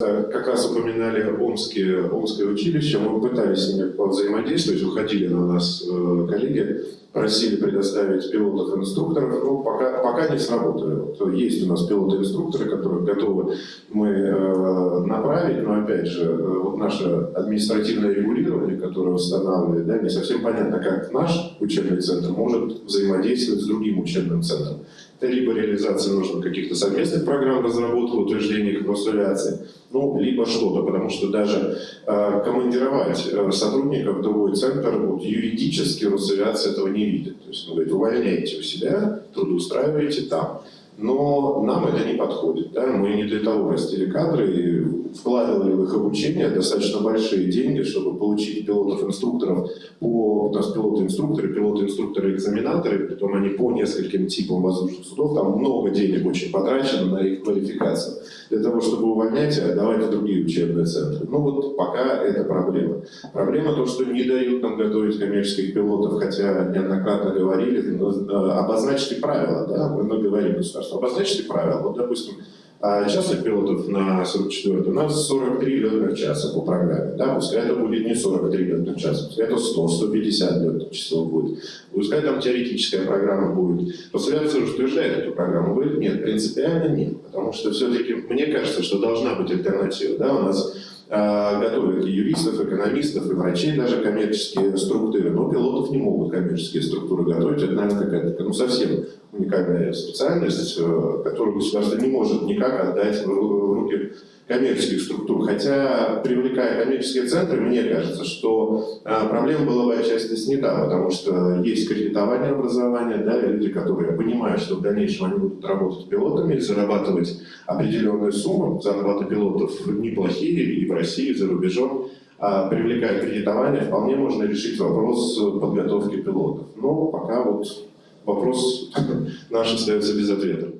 как раз упоминали Омские, Омское училище, мы пытались с ними взаимодействовать, уходили на нас э, коллеги, просили предоставить пилотов-инструкторов, но пока, пока не сработали. Вот есть у нас пилоты-инструкторы, которые готовы мы э, направить, но опять же, э, вот наше административное регулирование, которое устанавливает, да, не совсем понятно, как наш учебный центр может взаимодействовать с другим учебным центром. Это либо реализация нужно каких-то совместных программ разработки, утверждения их консуляции, ну, либо что-то, потому что даже э, командировать э, сотрудников в другой центр, вот, юридически Росавиация этого не видит. То есть, ну, говорит, увольняете у себя, трудоустраиваете там. Но нам это не подходит. Да? Мы не для того растили кадры и вкладывали в их обучение достаточно большие деньги, чтобы получить пилотов-инструкторов. У нас пилоты-инструкторы, пилоты-инструкторы-экзаменаторы, притом они по нескольким типам воздушных судов, там много денег очень потрачено на их квалификацию. Для того, чтобы увольнять и отдавать в другие учебные центры. Ну вот пока это проблема. Проблема то, что не дают нам готовить коммерческих пилотов, хотя неоднократно говорили, э, обозначьте правила, да, мы говорим государство государства. Обозначьте правила. Вот, допустим, а, частных пилотов на 44 у нас 43 летных часа по программе. Да? Пускай это будет не 43 летных часа, пускай это 100-150 летных часов будет. Пускай там теоретическая программа будет. Росавиация утверждает эту программу. Говорит, нет, принципиально нет. Потому что все-таки мне кажется, что должна быть альтернатива. Да? У нас э, готовят и юристов, экономистов, и врачей даже коммерческие структуры, но пилотов не могут коммерческие структуры готовить. Это, наверное, какая-то ну, совсем уникальная специальность, э, которую государство не может никак отдать в руки коммерческих структур. Хотя, привлекая коммерческие центры, мне кажется, что э, проблема была бы отчасти снята, потому что есть кредитование образования, да, люди, которые понимают, что в дальнейшем они будут работать пилотами зарабатывать определенную сумму. Зарплаты пилотов неплохие и в России, и за рубежом. А привлекая кредитование, вполне можно решить вопрос подготовки пилотов. Но пока вот вопрос наш остается без ответа.